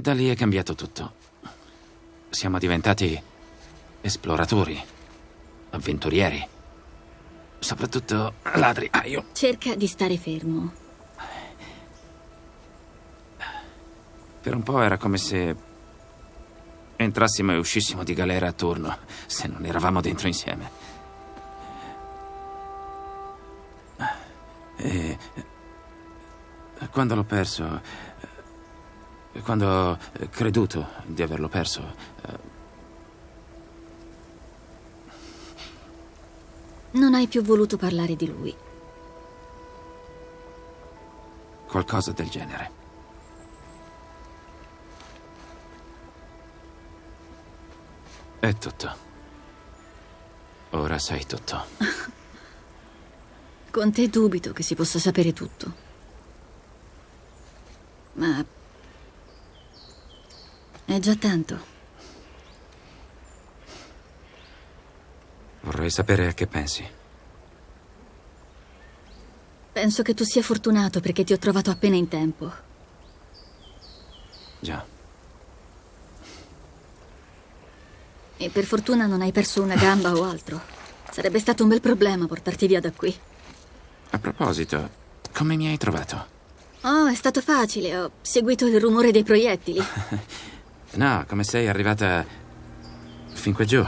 E da lì è cambiato tutto. Siamo diventati esploratori, avventurieri. Soprattutto ladri. Ah, io. Cerca di stare fermo. Per un po' era come se entrassimo e uscissimo di galera a turno, se non eravamo dentro insieme. E quando l'ho perso, quando ho creduto di averlo perso, Non hai più voluto parlare di lui. qualcosa del genere. È tutto. Ora sai tutto. Con te dubito che si possa sapere tutto. Ma... È già tanto. Vorrei sapere a che pensi. Penso che tu sia fortunato perché ti ho trovato appena in tempo. Già. E per fortuna non hai perso una gamba o altro. Sarebbe stato un bel problema portarti via da qui. A proposito, come mi hai trovato? Oh, è stato facile. Ho seguito il rumore dei proiettili. No, come sei arrivata fin qui giù?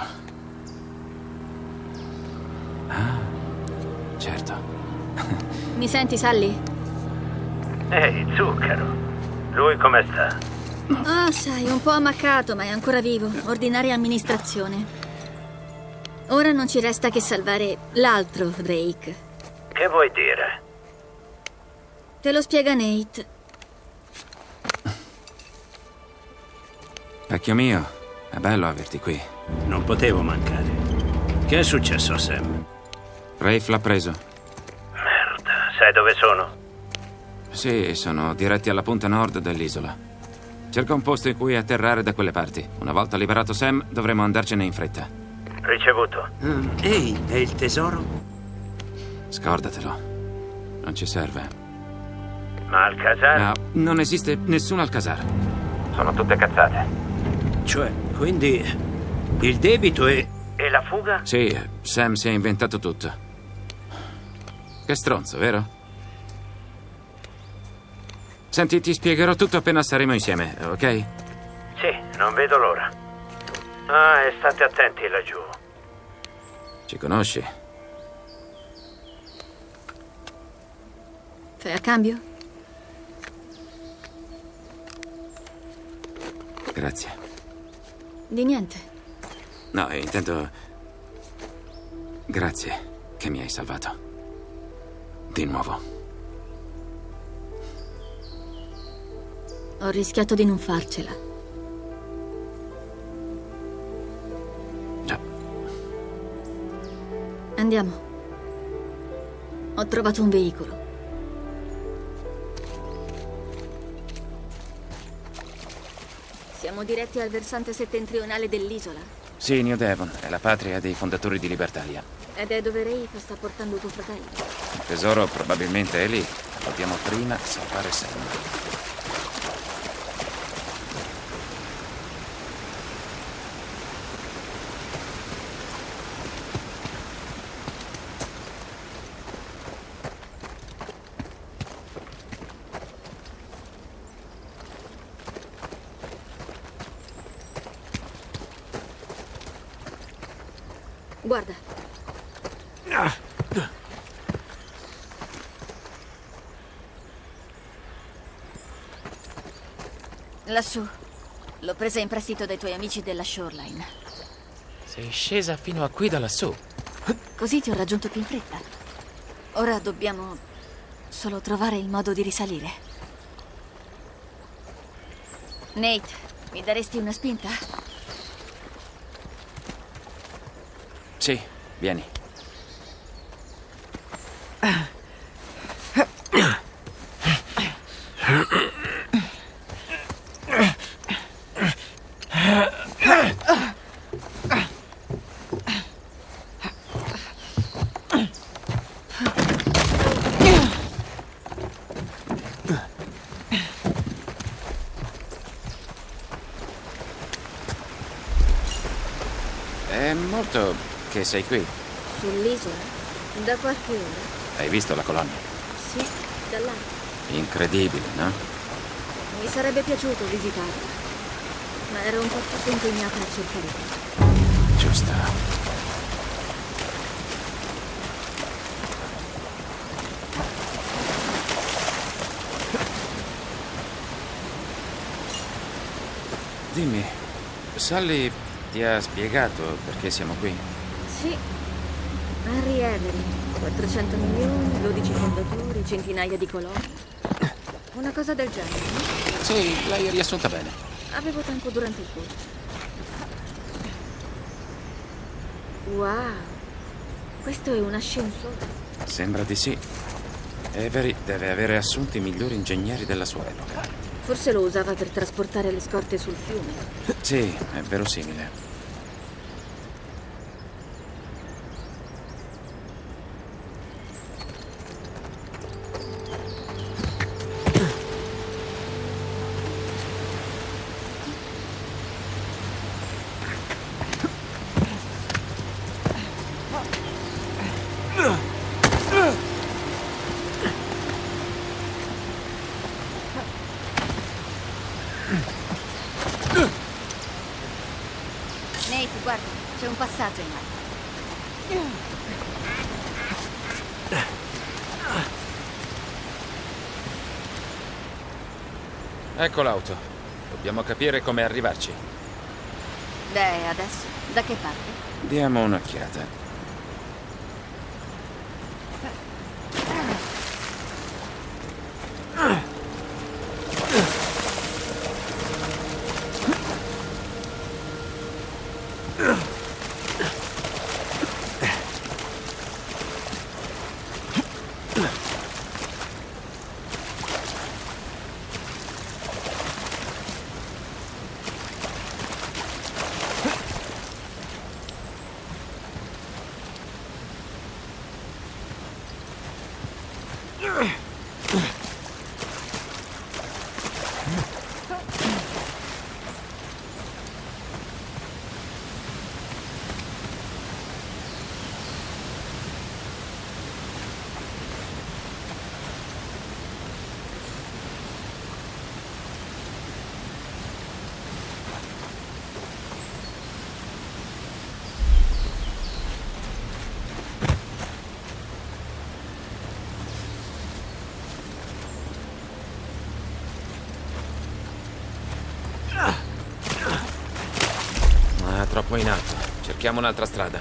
Ah, certo. Mi senti, Sally? Ehi, zucchero. Lui come sta? Oh, sai, un po' ammaccato, ma è ancora vivo. Ordinaria amministrazione. Ora non ci resta che salvare l'altro Drake. Che vuoi dire? Te lo spiega Nate. Vecchio mio, è bello averti qui. Non potevo mancare. Che è successo a Sam? Rafe l'ha preso. Merda, sai dove sono? Sì, sono diretti alla punta nord dell'isola. Cerca un posto in cui atterrare da quelle parti. Una volta liberato Sam, dovremo andarcene in fretta. Ricevuto. Mm, Ehi, è il tesoro? Scordatelo. Non ci serve. Ma al casale? No, non esiste nessun Alcazar. Sono tutte cazzate. Cioè, quindi il debito è... E la fuga? Sì, Sam si è inventato tutto. Che stronzo, vero? Senti, ti spiegherò tutto appena saremo insieme, ok? Sì, non vedo l'ora. Ah, e state attenti laggiù. Ci conosci? Fai a cambio? Grazie. Di niente. No, intendo... Grazie che mi hai salvato. Di nuovo. Ho rischiato di non farcela. Già. Andiamo. Ho trovato un veicolo. Siamo diretti al versante settentrionale dell'isola. Sì, New Devon è la patria dei fondatori di Libertalia. Ed è dove Rafe sta portando tuo fratello. Il tesoro probabilmente è lì. Dobbiamo prima salvare Sam. Guarda, lassù. L'ho presa in prestito dai tuoi amici della Shoreline. Sei scesa fino a qui da lassù. Così ti ho raggiunto più in fretta. Ora dobbiamo solo trovare il modo di risalire. Nate, mi daresti una spinta? Sì, vieni. Che sei qui. Sull'isola? Da qualche ora? Hai visto la colonna? Sì, da là. Incredibile, no? Mi sarebbe piaciuto visitarla, ma ero un po' troppo impegnata a cercare. Giusto. Dimmi, Sally ti ha spiegato perché siamo qui? Avery, 400 milioni, 12 fondatori, centinaia di coloni. Una cosa del genere, no? Sì, l'hai riassunta bene. Avevo tempo durante il corso. Wow, questo è un ascensore. Sembra di sì. Avery deve avere assunto i migliori ingegneri della sua epoca. Forse lo usava per trasportare le scorte sul fiume. Sì, è verosimile. Ecco l'auto. Dobbiamo capire come arrivarci. Beh, adesso, da che parte? Diamo un'occhiata. Ah, troppo in alto. Cerchiamo un'altra strada.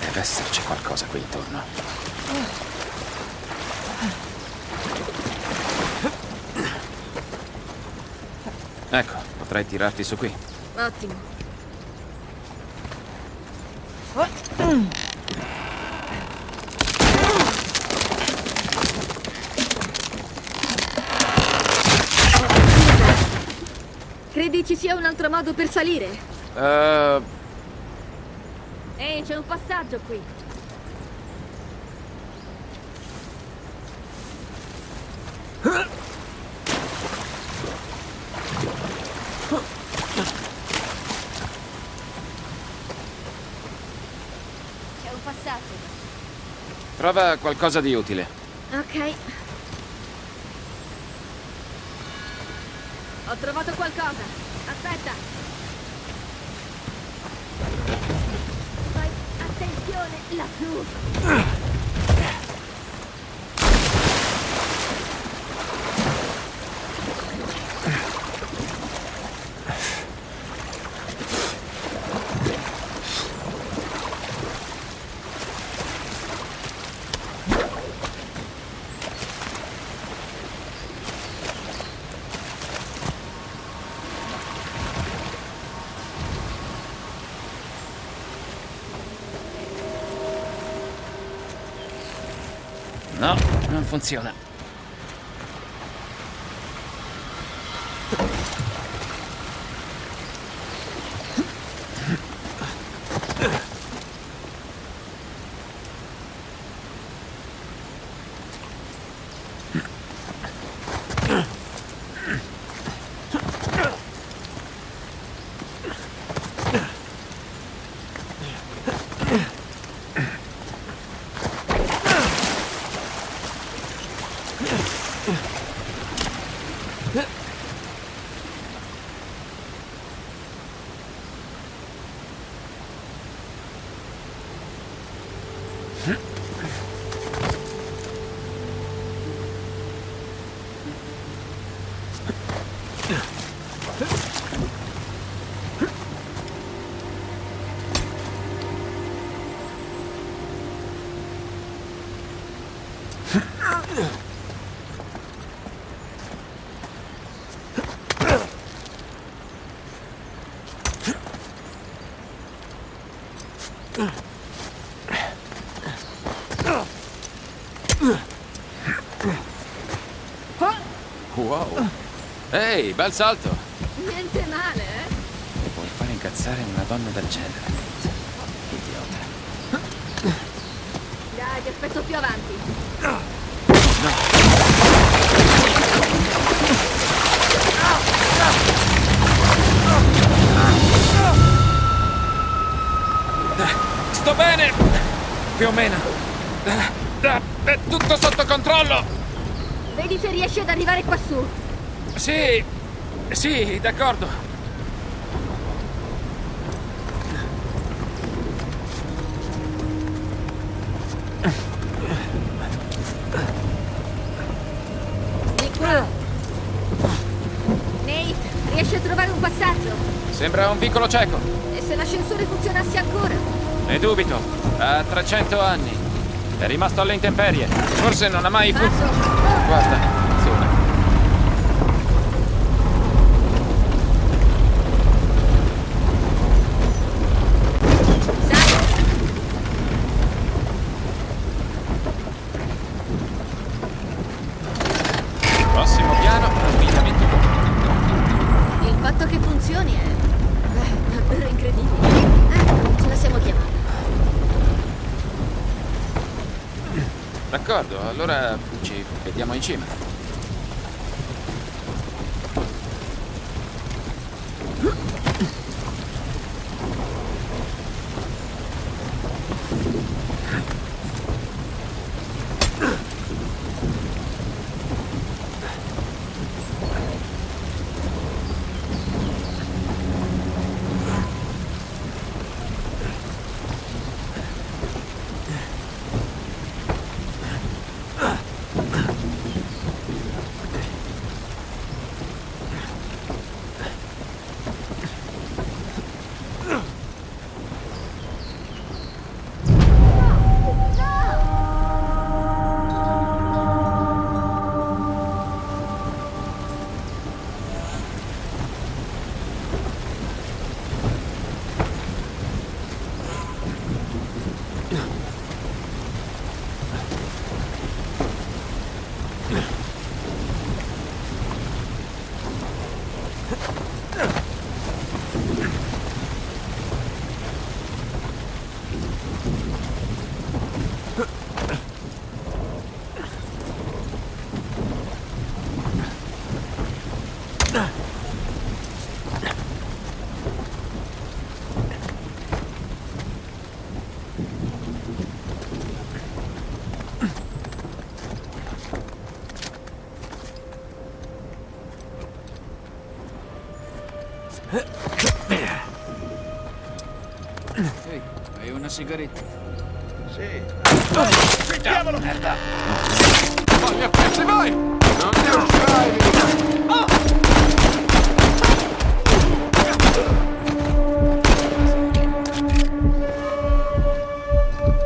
Deve esserci qualcosa qui intorno. Ecco, potrei tirarti su qui. Ottimo. Credi ci sia un altro modo per salire? Eh, Ehi, c'è un passaggio qui. C'è un passaggio. trova qualcosa di utile. Ok. Ho trovato qualcosa. Aspetta. Fai attenzione lassù. No, non funziona. Ehi, bel salto. Niente male, eh? Puoi fare incazzare una donna del genere. Idiota. Dai, ti aspetto più avanti. Sto bene! Più o meno. È tutto sotto controllo! Vedi se riesci ad arrivare qua su. Sì, sì, d'accordo. Di qua. Nate, riesci a trovare un passaggio? Sembra un piccolo cieco. E se l'ascensore funzionasse ancora? Ne dubito. Ha 300 anni. È rimasto alle intemperie. Forse non ha mai fu... Passo. Guarda, attenzione. Sai, Prossimo piano, avvitamento buono. il fatto che funzioni è... è davvero incredibile. Ecco, ce la siamo chiamata. D'accordo, allora ci vediamo in cima. Ehi, hai una sigaretta? Sì. Diavolo! Merda! Voglio pezzi voi! Non ti uscirai!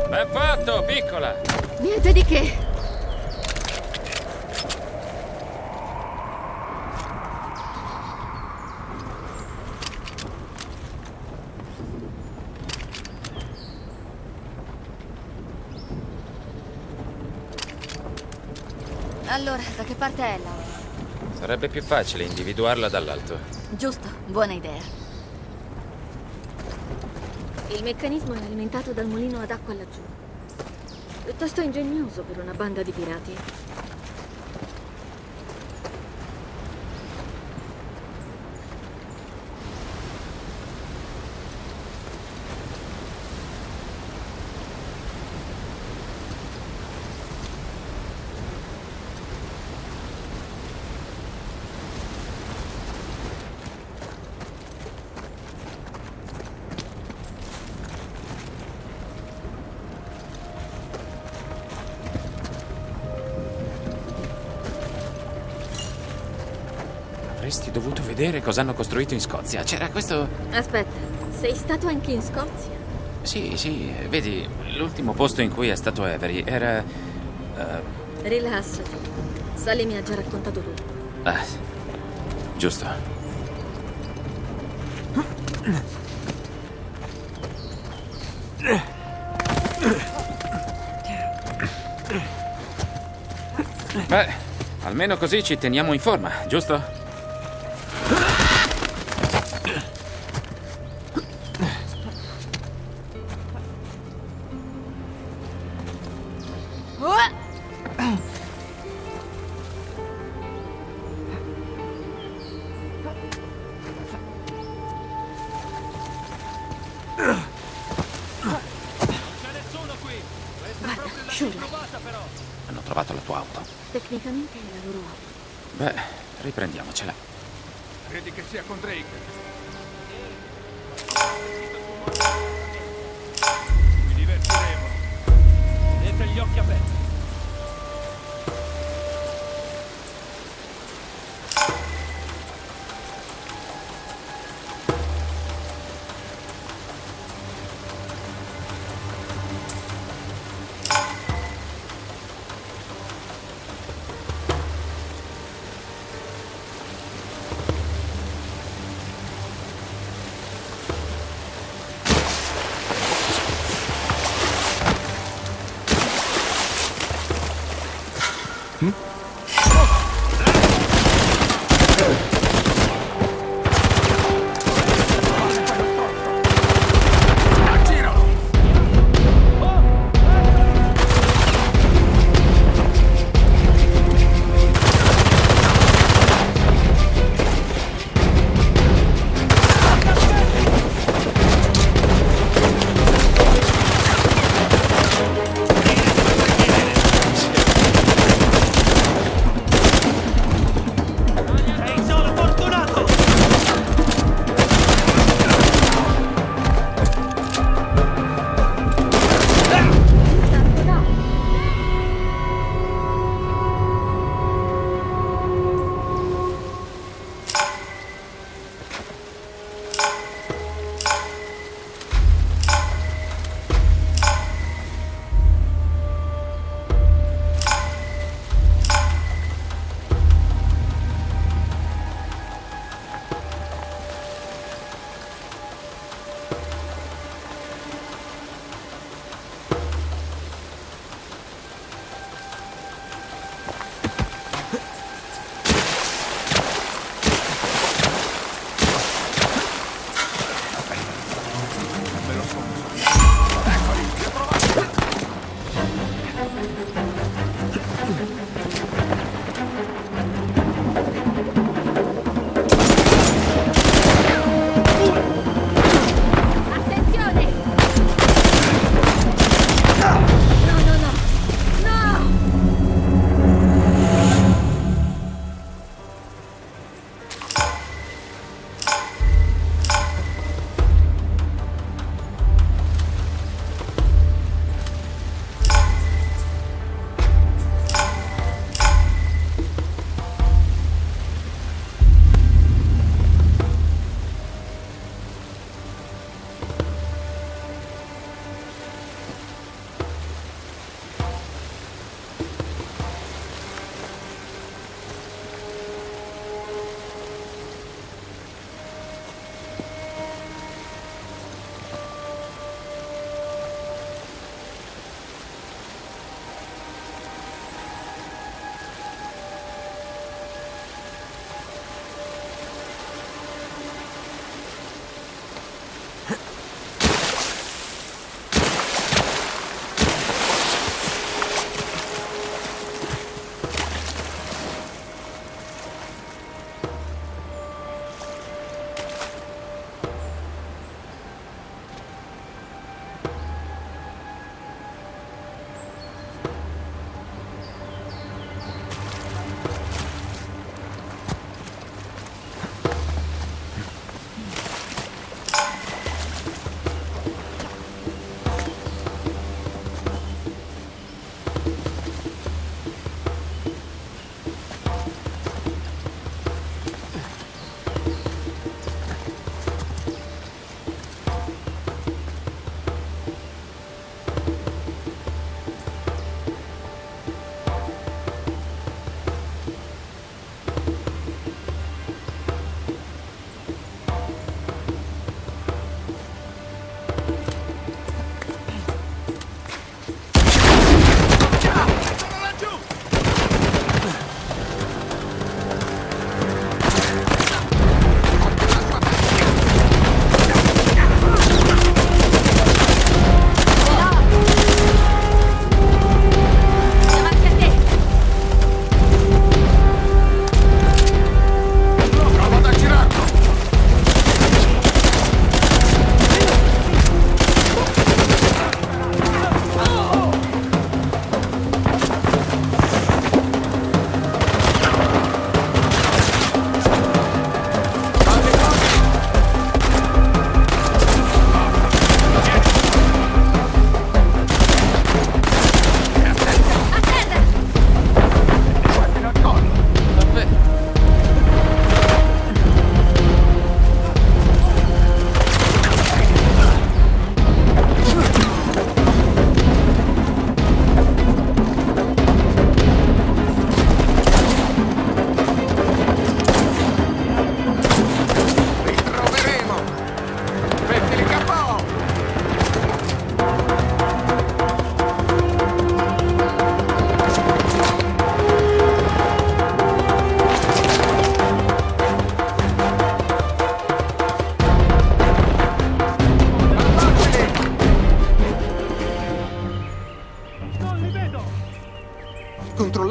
Ben fatto, piccola! Niente di che. Allora, da che parte è Laura? Sarebbe più facile individuarla dall'alto. Giusto, buona idea. Il meccanismo è alimentato dal mulino ad acqua laggiù. Piuttosto ingegnoso per una banda di pirati. Vedere cosa hanno costruito in Scozia. C'era questo... Aspetta, sei stato anche in Scozia? Sì, sì, vedi, l'ultimo posto in cui è stato Avery era... eh, Rilassati. Sally mi ha già raccontato tutto. ah, giusto. Beh, almeno così ci teniamo in forma, giusto? Tua auto. Tecnicamente è la loro auto. Beh, riprendiamocela. Credi che sia con Drake? Ci divertiremo. Tenete gli occhi aperti.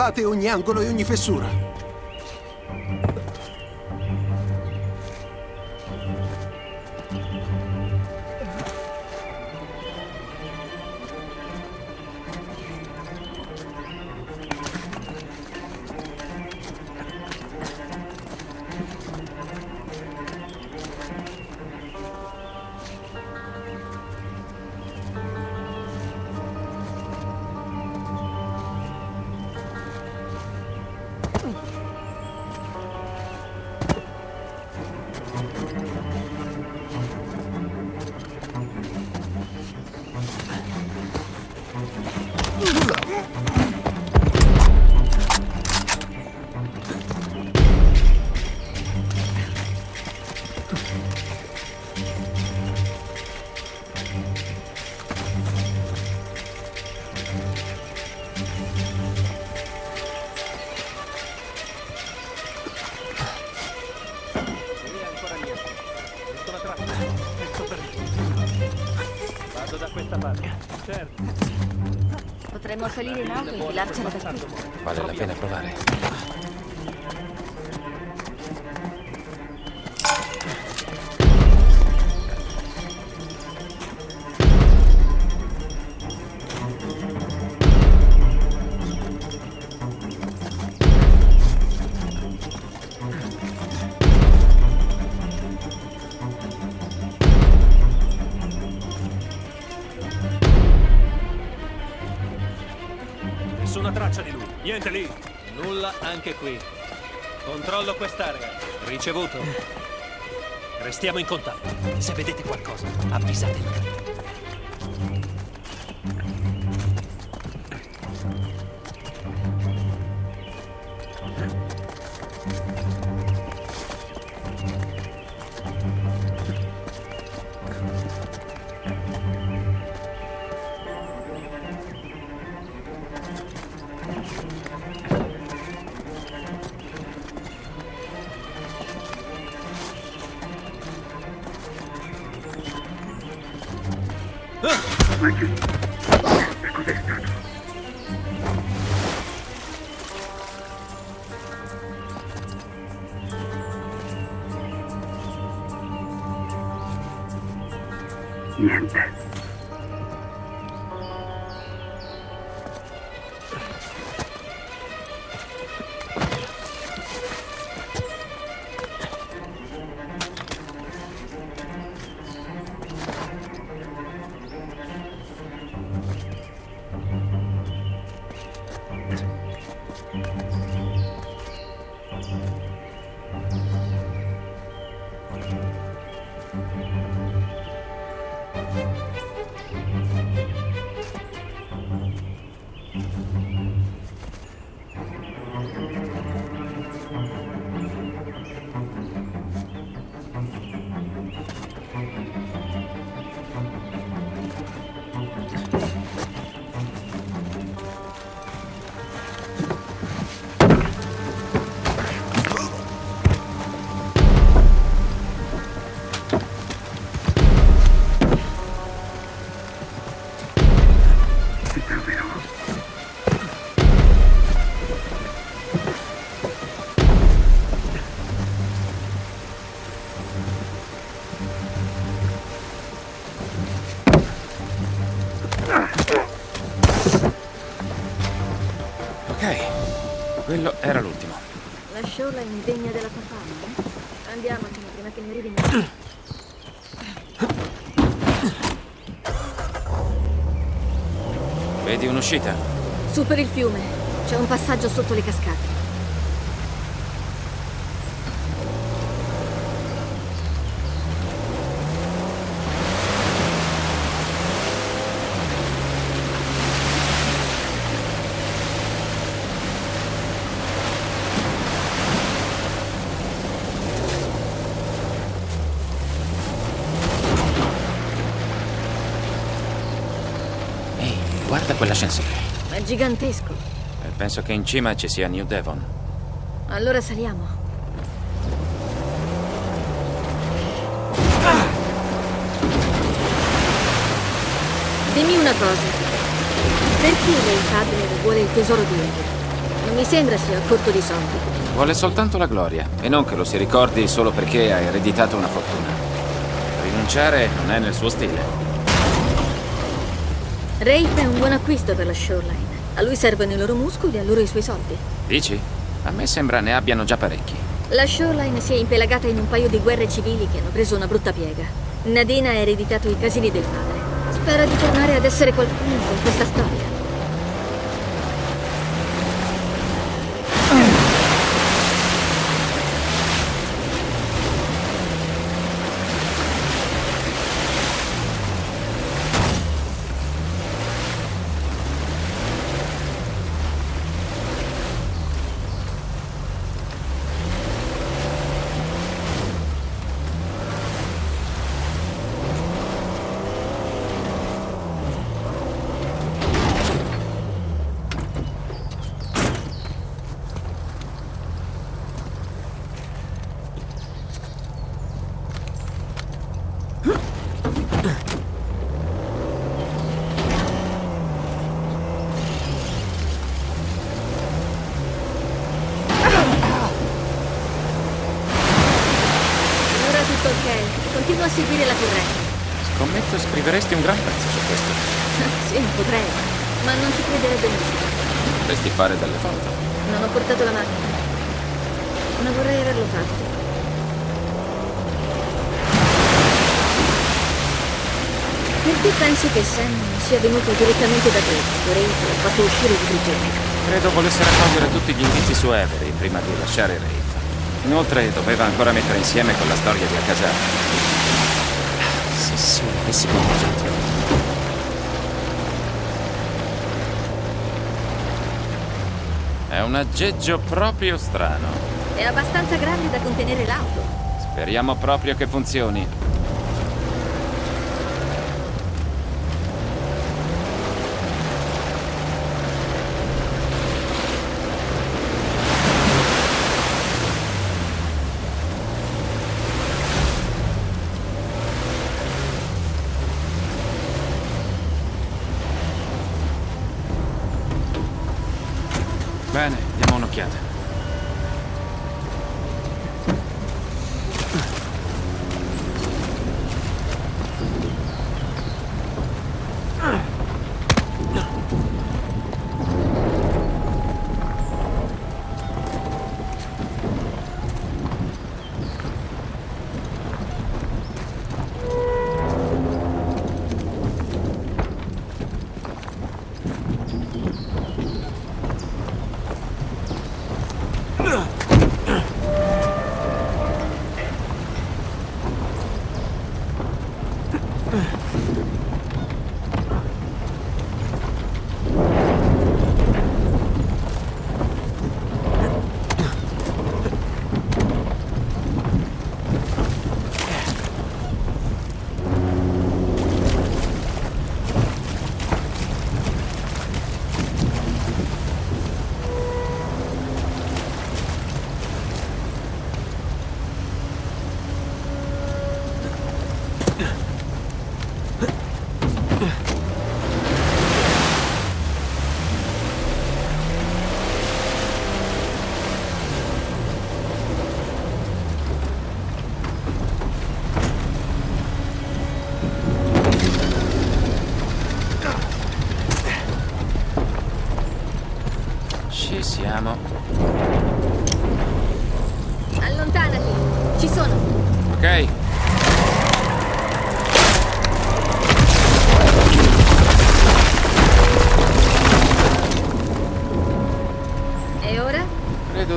Controllate ogni angolo e ogni fessura. Ricevuto. Restiamo in contatto. Se vedete qualcosa, avvisatemi. Quello era l'ultimo. La sciola è indegna della tua fama, eh? Andiamocene prima che ne arrivi niente. Vedi un'uscita? Su per il fiume. C'è un passaggio sotto le cascate. Ehi, guarda quell'ascensore. È gigantesco. E penso che in cima ci sia New Devon. Allora saliamo. Dimmi una cosa. Perché lei padre vuole il tesoro di Edo? Non mi sembra sia corto di soldi. Vuole soltanto la gloria e non che lo si ricordi solo perché ha ereditato una fortuna. Rinunciare non è nel suo stile. Rafe è un buon acquisto per la Shoreline. A lui servono i loro muscoli e a loro i suoi soldi. Dici? A me sembra ne abbiano già parecchi. La Shoreline si è impelagata in un paio di guerre civili che hanno preso una brutta piega. Nadina ha ereditato i casini del padre. Spera di tornare ad essere qualcuno con questa storia. Ora tutto ok. Continua a seguire la corrente. Scommetto scriveresti un gran pezzo su questo. sì, potrei, ma non ci crederebbe nessuno. Potresti fare delle foto. Non ho portato la macchina. Ma vorrei averlo fatto. Perché pensi che Sam sia venuto direttamente da te? Vorrei fatto uscire di prigione. Credo volesse raccogliere tutti gli indizi su Avery prima di lasciare Rafe. Inoltre doveva ancora mettere insieme con la storia di Alcazar. Se solo avessi qualcosa. È un aggeggio proprio strano. È abbastanza grande da contenere l'auto. Speriamo proprio che funzioni.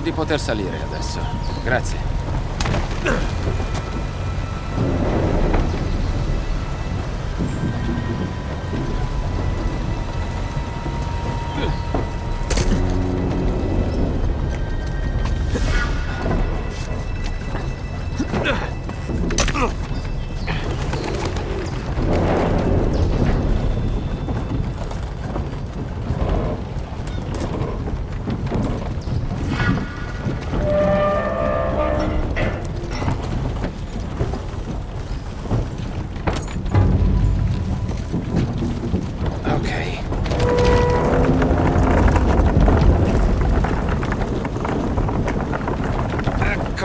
Di poter salire adesso. Grazie.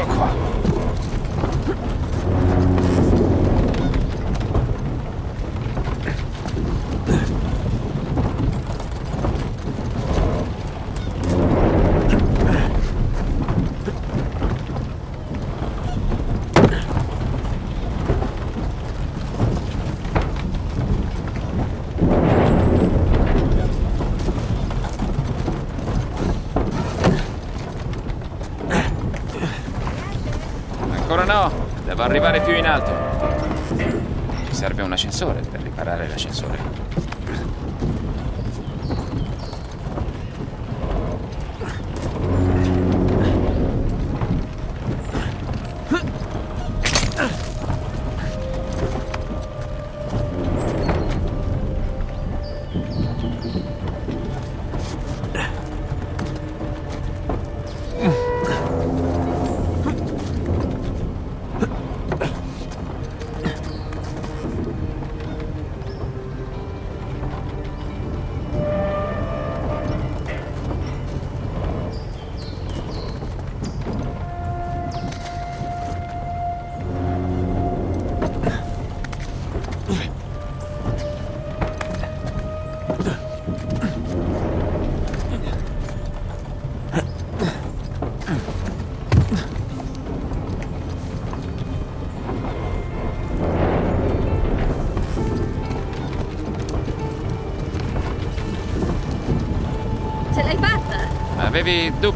状况。Arrivare più in alto. Ci serve un ascensore per riparare l'ascensore. Deve do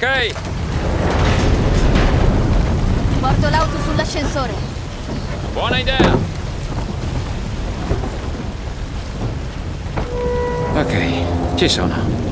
Ok, Porto l'auto sull'ascensore. buona idea. Ok, ci sono.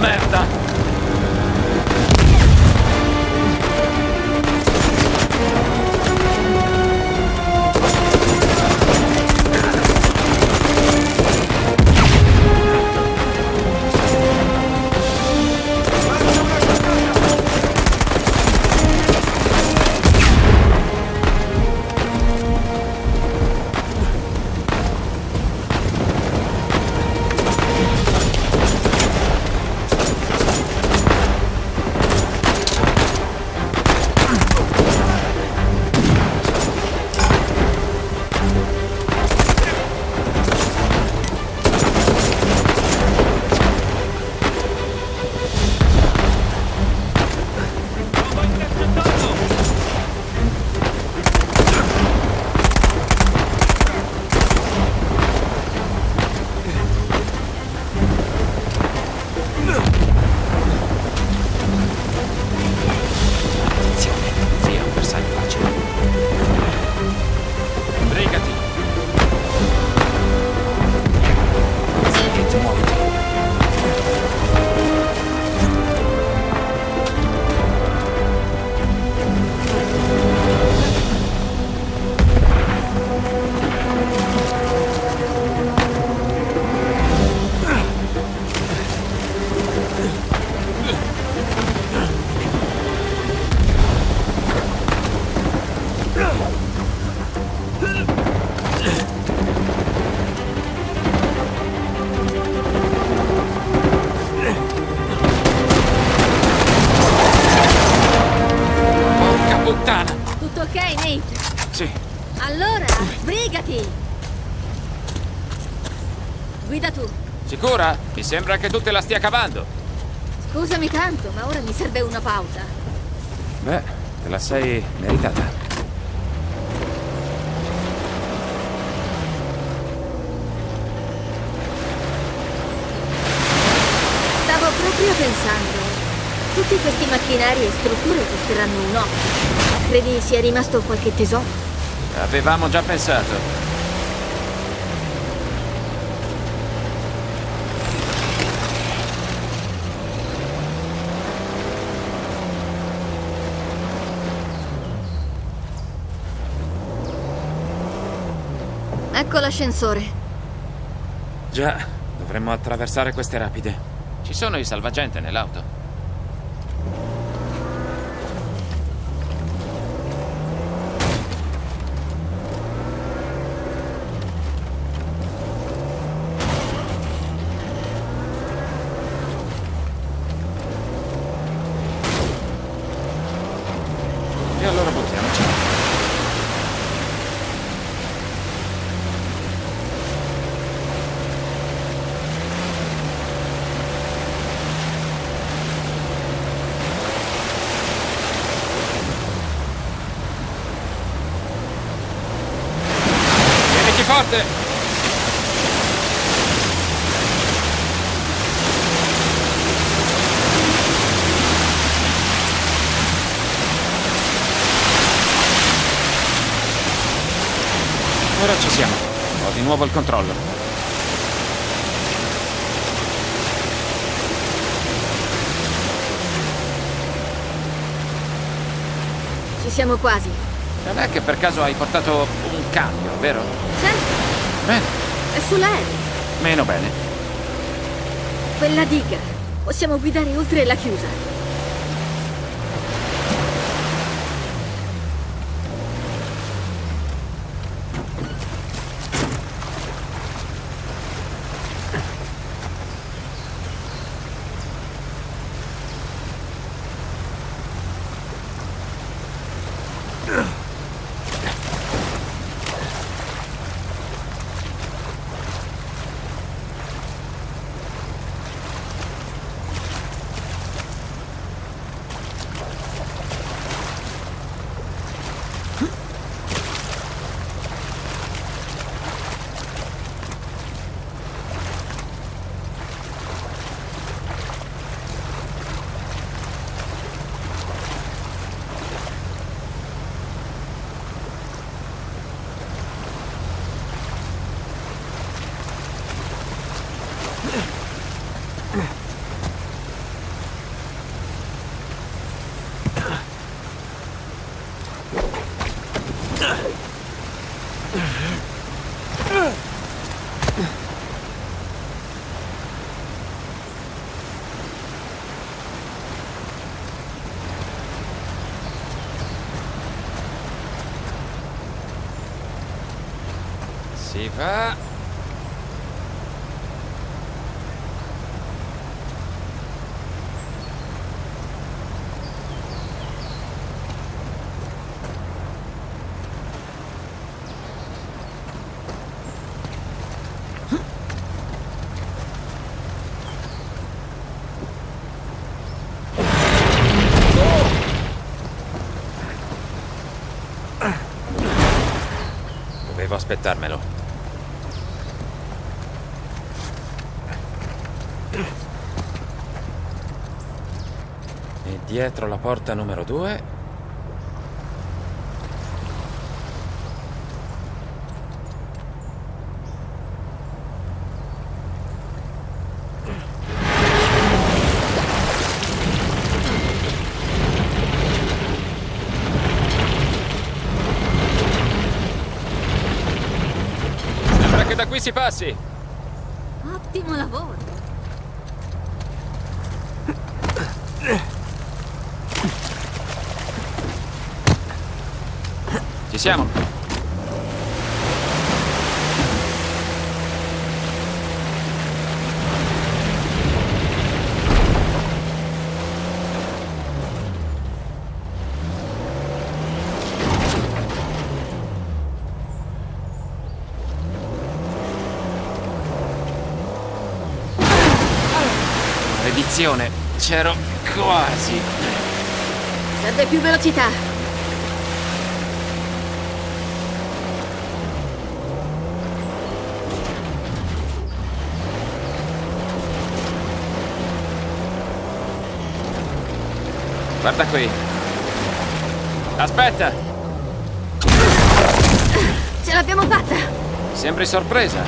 Merda! sembra che tu te la stia cavando. Scusami tanto, ma ora mi serve una pausa. Beh, te la sei meritata. Stavo proprio pensando. Tutti questi macchinari e strutture costeranno un occhio. Credi sia rimasto qualche tesoro? Avevamo già pensato. Ecco l'ascensore. Già, dovremmo attraversare queste rapide. Ci sono i salvagente nell'auto. E allora buttiamoci. Tieniti forte! Ora ci siamo. Il controllo. Ci siamo quasi. Non è che per caso hai portato un cambio, vero? Certo, Bene, è sull'aereo. meno bene. Quella diga. Possiamo guidare oltre la chiusa. Dovevo aspettarmelo. E dietro la porta numero due. Sembra che da qui si passi. Ottimo lavoro. Siamo. Maledizione, c'ero quasi. Serve più velocità. Guarda qui. Aspetta! Ce l'abbiamo fatta! Sembri sorpresa.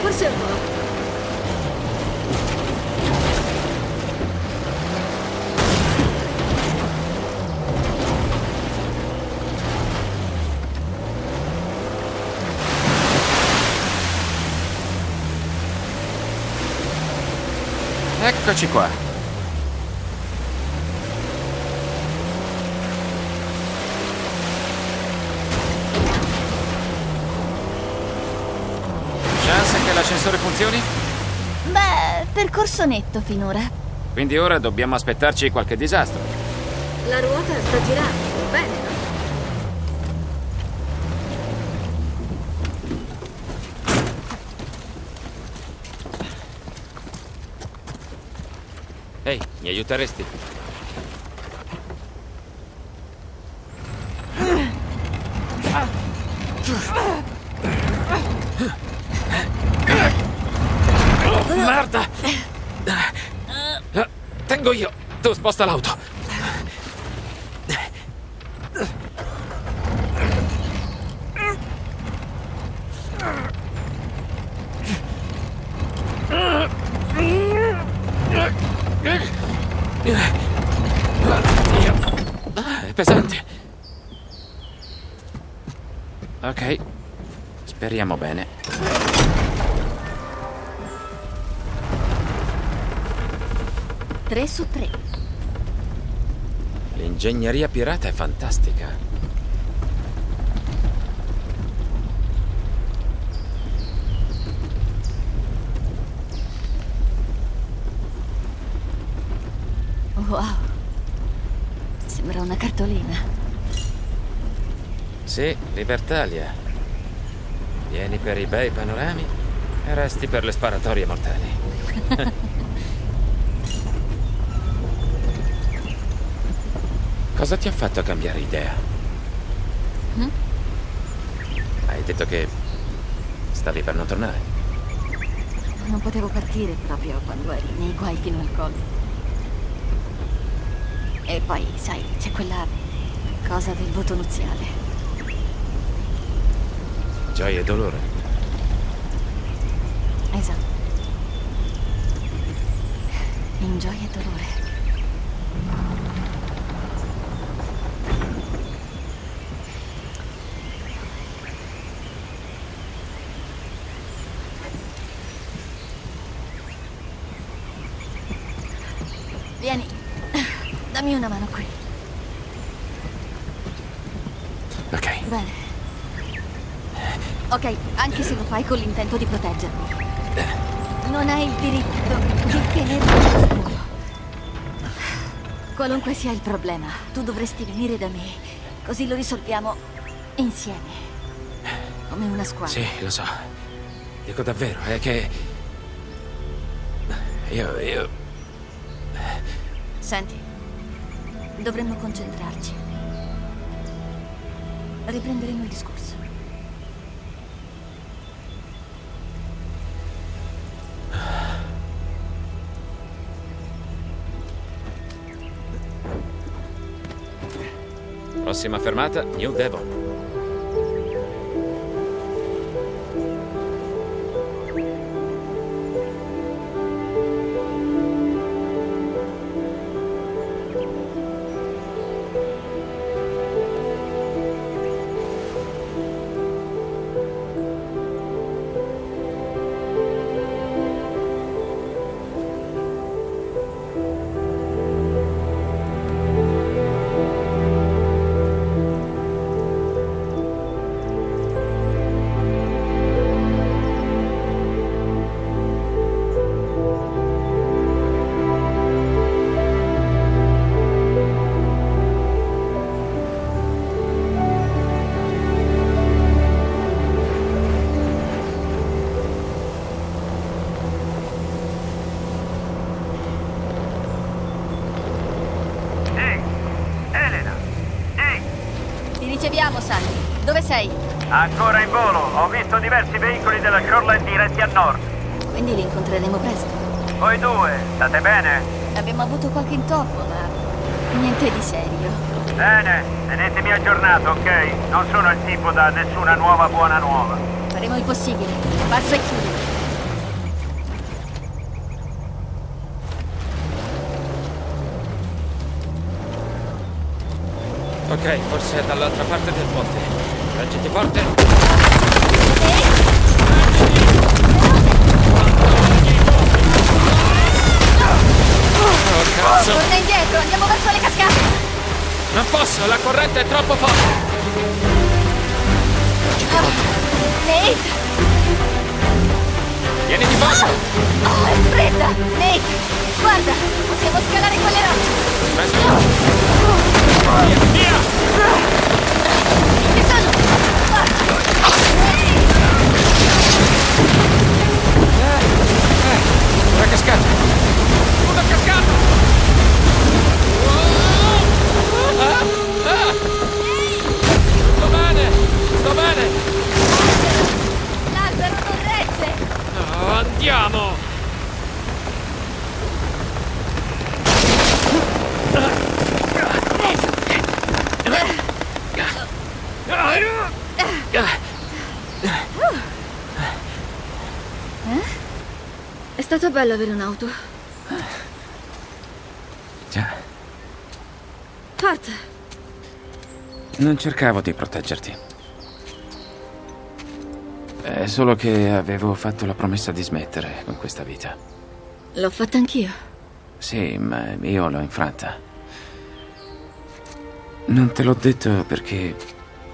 Forse un po'. Eccoci qua. Chance che l'ascensore funzioni? Beh, percorso netto finora. Quindi ora dobbiamo aspettarci qualche disastro. La ruota sta girando, bene, no? Ehi, mi aiuteresti? Merda! Tengo io. Tu sposta l'auto. L'ingegneria pirata è fantastica. Wow. Sembra una cartolina. Sì, Libertalia. Vieni per i bei panorami e resti per le sparatorie mortali. Cosa ti ha fatto cambiare idea? Mm? Hai detto che stavi per non tornare. Non potevo partire proprio quando eri nei guai fino al collo. E poi, sai, c'è quella cosa del voto nuziale. Gioia e dolore. Esatto. In gioia e dolore. Vieni, dammi una mano qui. Ok. Bene. Ok, anche se lo fai con l'intento di proteggermi. Non hai il diritto di tenere oscuro. Qualunque sia il problema, tu dovresti venire da me. Così lo risolviamo insieme. Come una squadra. Sì, lo so. Dico davvero, è che... Io, io... Senti, dovremmo concentrarci. Riprenderemo il discorso. Prossima fermata, New Devon. Shoreline diretti a nord. Quindi li incontreremo presto. Voi due, state bene? Abbiamo avuto qualche intoppo, ma Niente di serio. Bene, tenetemi aggiornato, ok? Non sono il tipo da nessuna nuova buona nuova. Faremo il possibile. Passo e chiudo. Ok, forse è dall'altra parte del ponte. Reggiti forte. Oh, cazzo! Torna indietro, andiamo verso le cascate. Non posso, la corrente è troppo forte! Nate! Vieni di fondo! Oh, è fredda! Nate! Guarda, possiamo scalare quelle rocce! Aspetta! Via, via! Ci sono! Forza! Una cascata! Una cascata! Ah, ah. Sto bene! Sto bene! L'albero non regge! Andiamo! È stato bello avere un'auto. Già, Forza! non cercavo di proteggerti. Solo che avevo fatto la promessa di smettere con questa vita. L'ho fatta anch'io. Sì, ma io l'ho infranta. Non te l'ho detto perché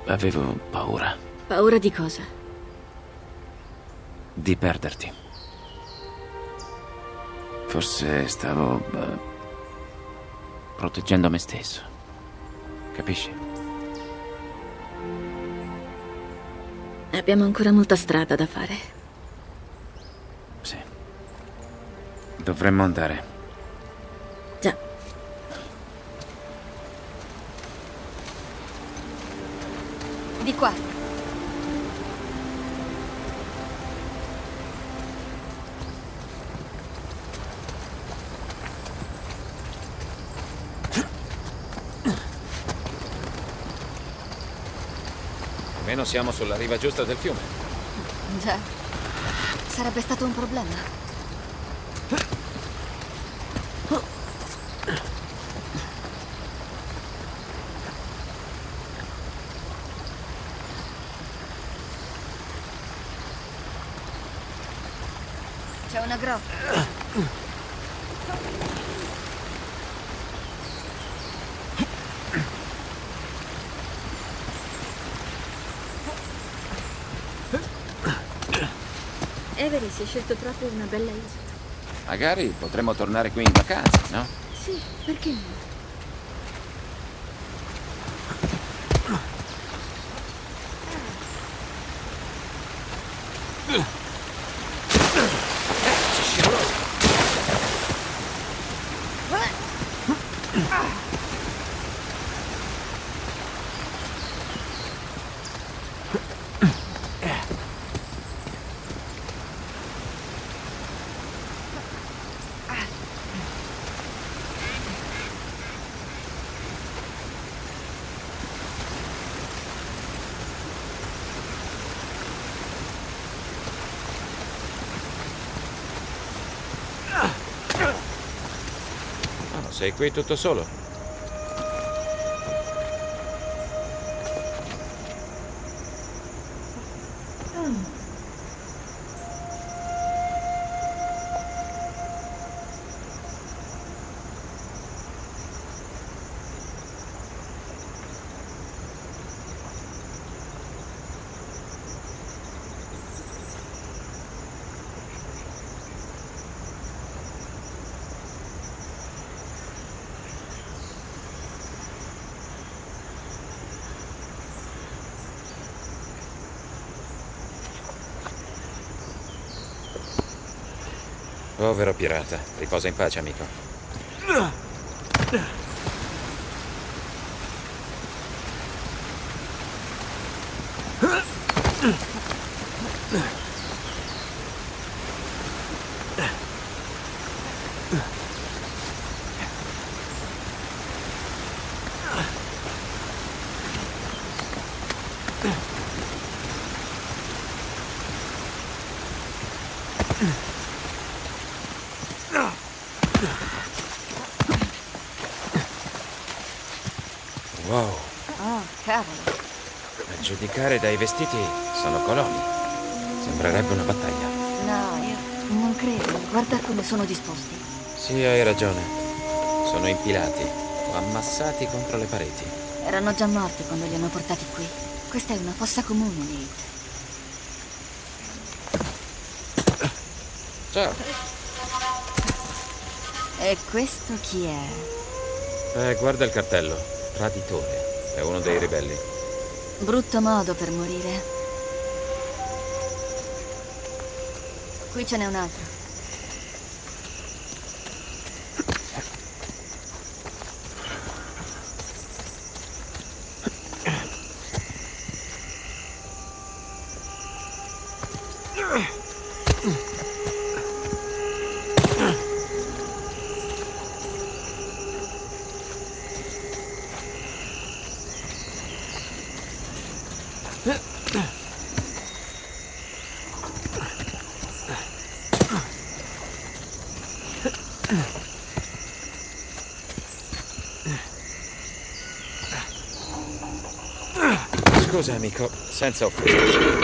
avevo paura Paura di cosa? di perderti. Forse stavo eh, proteggendo me stesso. Capisci? Abbiamo ancora molta strada da fare. Sì. Dovremmo andare. Già. Di qua. Almeno siamo sulla riva giusta del fiume. Già. Sarebbe stato un problema. C'è una grotta. Avery si è scelto proprio una bella isola. Magari potremmo tornare qui in vacanza, no? Sì, perché no? Sei qui tutto solo? Povero pirata. Riposa in pace, amico. Wow, Oh, cavolo. a giudicare dai vestiti sono coloni. Sembrerebbe una battaglia. No, io non credo. Guarda come sono disposti. Sì, hai ragione. Sono impilati o ammassati contro le pareti. Erano già morti quando li hanno portati qui. Questa è una fossa comune, Nate. Ciao. E questo chi è? Eh, guarda il cartello. Traditore. È uno dei ribelli. Brutto modo per morire. Qui ce n'è un altro. Sammy Cop. Send self.